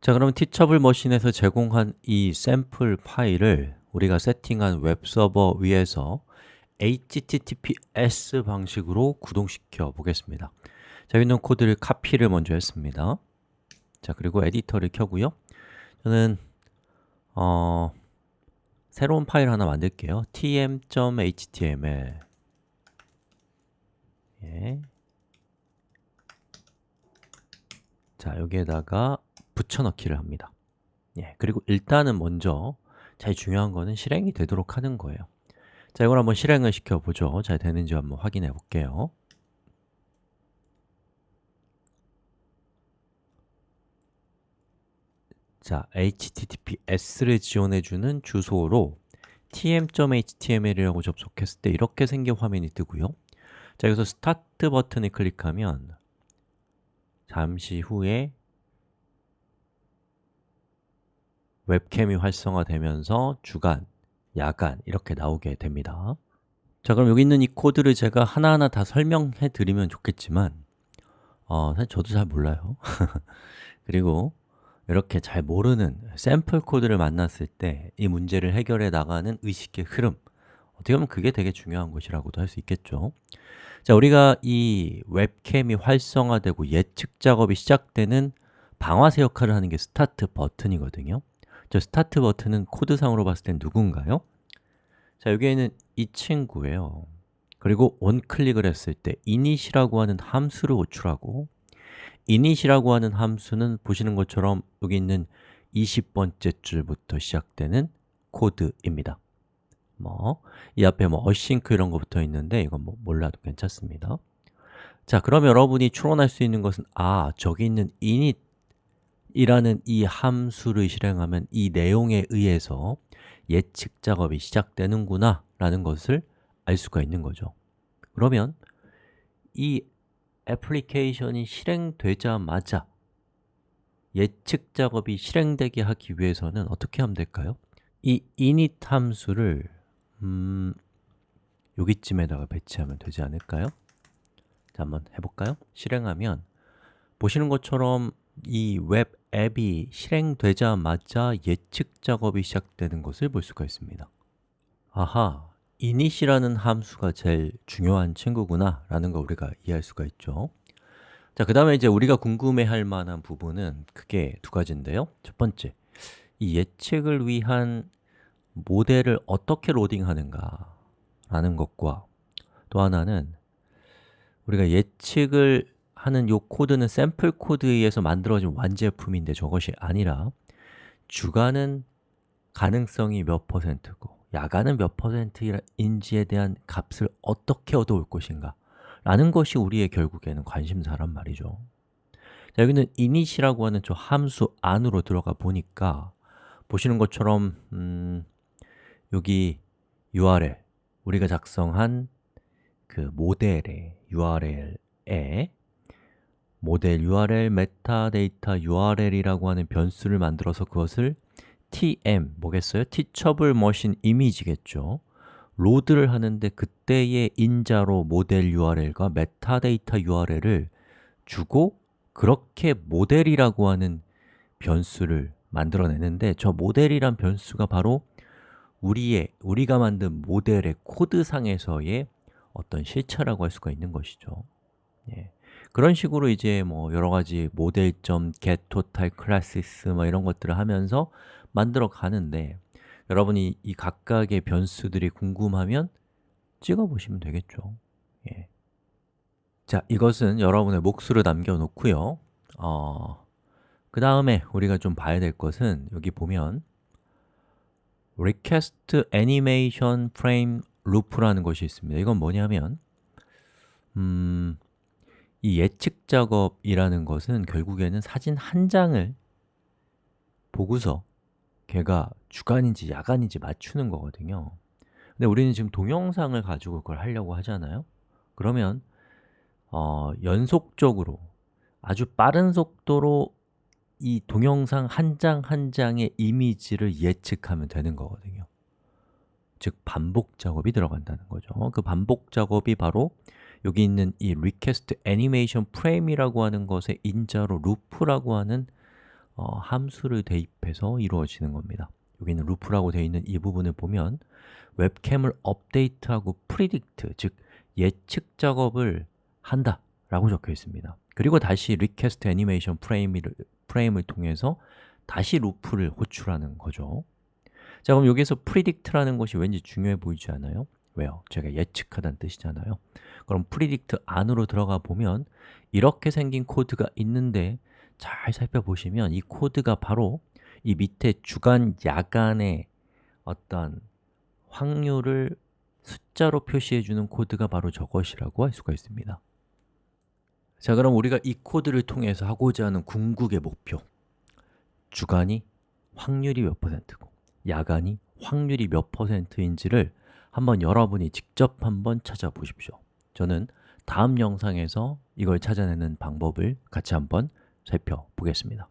자, 그럼 Teachable Machine에서 제공한 이 샘플 파일을 우리가 세팅한 웹서버 위에서 HTTPS 방식으로 구동시켜 보겠습니다. 자, 여기 있는 코드를 카피를 먼저 했습니다. 자, 그리고 에디터를 켜고요. 저는 어, 새로운 파일 하나 만들게요. Tm.html 예. 자, 여기에다가 붙여넣기를 합니다. 예, 그리고 일단은 먼저 제일 중요한 거는 실행이 되도록 하는 거예요. 자, 이걸 한번 실행을 시켜보죠. 잘 되는지 한번 확인해 볼게요. 자, https를 지원해주는 주소로 tm.html이라고 접속했을 때 이렇게 생긴 화면이 뜨고요. 자, 여기서 스타트 버튼을 클릭하면 잠시 후에 웹캠이 활성화되면서 주간, 야간 이렇게 나오게 됩니다. 자 그럼 여기 있는 이 코드를 제가 하나하나 다 설명해 드리면 좋겠지만 어, 사실 저도 잘 몰라요. 그리고 이렇게 잘 모르는 샘플 코드를 만났을 때 이 문제를 해결해 나가는 의식의 흐름. 어떻게 보면 그게 되게 중요한 것이라고도 할 수 있겠죠. 자, 우리가 이 웹캠이 활성화되고 예측 작업이 시작되는 방아쇠 역할을 하는 게 스타트 버튼이거든요 저 스타트 버튼은 코드상으로 봤을 땐 누군가요? 자, 여기에는 이 친구예요. 그리고 onclick을 했을 때 init이라고 하는 함수를 호출하고 init이라고 하는 함수는 보시는 것처럼 여기 있는 20번째 줄부터 시작되는 코드입니다. 뭐, 이 앞에 뭐 어싱크 이런 거 붙어 있는데 이건 뭐 몰라도 괜찮습니다. 자, 그럼 여러분이 추론할 수 있는 것은 아, 저기 있는 init 이라는 이 함수를 실행하면 이 내용에 의해서 예측 작업이 시작되는구나 라는 것을 알 수가 있는 거죠 그러면 이 애플리케이션이 실행되자마자 예측 작업이 실행되게 하기 위해서는 어떻게 하면 될까요? 이 init 함수를 음, 여기쯤에다가 배치하면 되지 않을까요? 자, 한번 해볼까요? 실행하면 보시는 것처럼 이 웹 앱이 실행되자마자 예측 작업이 시작되는 것을 볼 수가 있습니다. 아하, init이라는 함수가 제일 중요한 친구구나 라는 거 우리가 이해할 수가 있죠. 자, 그 다음에 이제 우리가 궁금해할 만한 부분은 크게 두 가지인데요. 첫 번째, 이 예측을 위한 모델을 어떻게 로딩하는가 라는 것과 또 하나는 우리가 예측을 하는 이 코드는 샘플 코드에 의해서 만들어진 완제품인데 저것이 아니라 주간은 가능성이 몇 퍼센트고 야간은 몇 퍼센트인지에 대한 값을 어떻게 얻어올 것인가 라는 것이 우리의 결국에는 관심사란 말이죠. 자, 여기는 init이라고 하는 저 함수 안으로 들어가 보니까 보시는 것처럼 음, 여기 URL 우리가 작성한 그 모델의 URL에 모델 URL 메타데이터 URL이라고 하는 변수를 만들어서 그것을 tm, 뭐겠어요? teachable machine image겠죠 로드를 하는데 그때의 인자로 모델 URL과 메타데이터 URL을 주고 그렇게 모델이라고 하는 변수를 만들어내는데 저 모델이란 변수가 바로 우리의, 우리가 만든 모델의 코드상에서의 어떤 실체라고 할 수가 있는 것이죠 예. 그런 식으로 이제 뭐 여러 가지 모델점, get, total, classes 뭐 이런 것들을 하면서 만들어 가는데 여러분이 이 각각의 변수들이 궁금하면 찍어 보시면 되겠죠. 예. 자, 이것은 여러분의 몫으로 남겨놓고요. 어, 그 다음에 우리가 좀 봐야 될 것은 여기 보면 request animation frame loop라는 것이 있습니다. 이건 뭐냐면 음, 이 예측 작업이라는 것은 결국에는 사진 한 장을 보고서 걔가 주간인지 야간인지 맞추는 거거든요. 근데 우리는 지금 동영상을 가지고 그걸 하려고 하잖아요. 그러면 어, 연속적으로 아주 빠른 속도로 이 동영상 한 장한 장의 이미지를 예측하면 되는 거거든요. 즉 반복 작업이 들어간다는 거죠. 그 반복 작업이 바로 여기 있는 이 request animation frame이라고 하는 것의 인자로 루프라고 하는 어, 함수를 대입해서 이루어지는 겁니다. 여기는 루프라고 되어 있는 이 부분을 보면 웹캠을 업데이트하고 predict, 즉 예측 작업을 한다 라고 적혀 있습니다. 그리고 다시 request animation frame을, frame을 통해서 다시 루프를 호출하는 거죠. 자 그럼 여기서 predict라는 것이 왠지 중요해 보이지 않아요? 왜요? 제가 예측하다는 뜻이잖아요. 그럼 predict 안으로 들어가 보면 이렇게 생긴 코드가 있는데 잘 살펴보시면 이 코드가 바로 이 밑에 주간, 야간의 어떤 확률을 숫자로 표시해주는 코드가 바로 저것이라고 할 수가 있습니다. 자 그럼 우리가 이 코드를 통해서 하고자 하는 궁극의 목표. 주간이 확률이 몇 퍼센트고 야간이 확률이 몇 퍼센트인지를 한번 여러분이 직접 한번 찾아보십시오. 저는 다음 영상에서 이걸 찾아내는 방법을 같이 한번 살펴보겠습니다